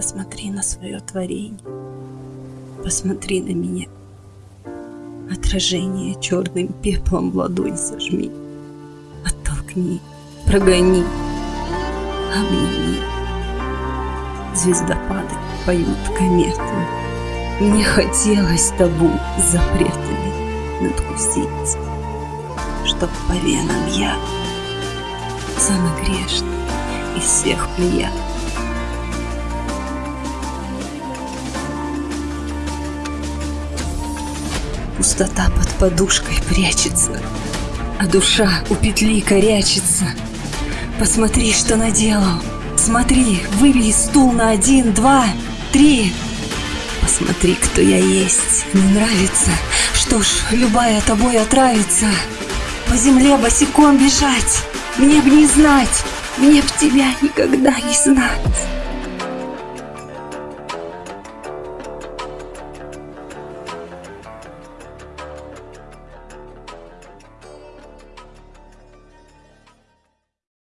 Посмотри на свое творение. Посмотри на меня. Отражение черным пеплом в ладонь сожми. Оттолкни, прогони, обними. Звездопады поют кометы. Мне хотелось табу запретами надкусить, Чтоб по венам я самый грешный из всех плеяд. Пустота под подушкой прячется, А душа у петли корячится. Посмотри, что наделал. Смотри, выбей стул на один, два, три. Посмотри, кто я есть. Не нравится? Что ж, любая тобой отравится. По земле босиком бежать. Мне б не знать, мне б тебя никогда не знать.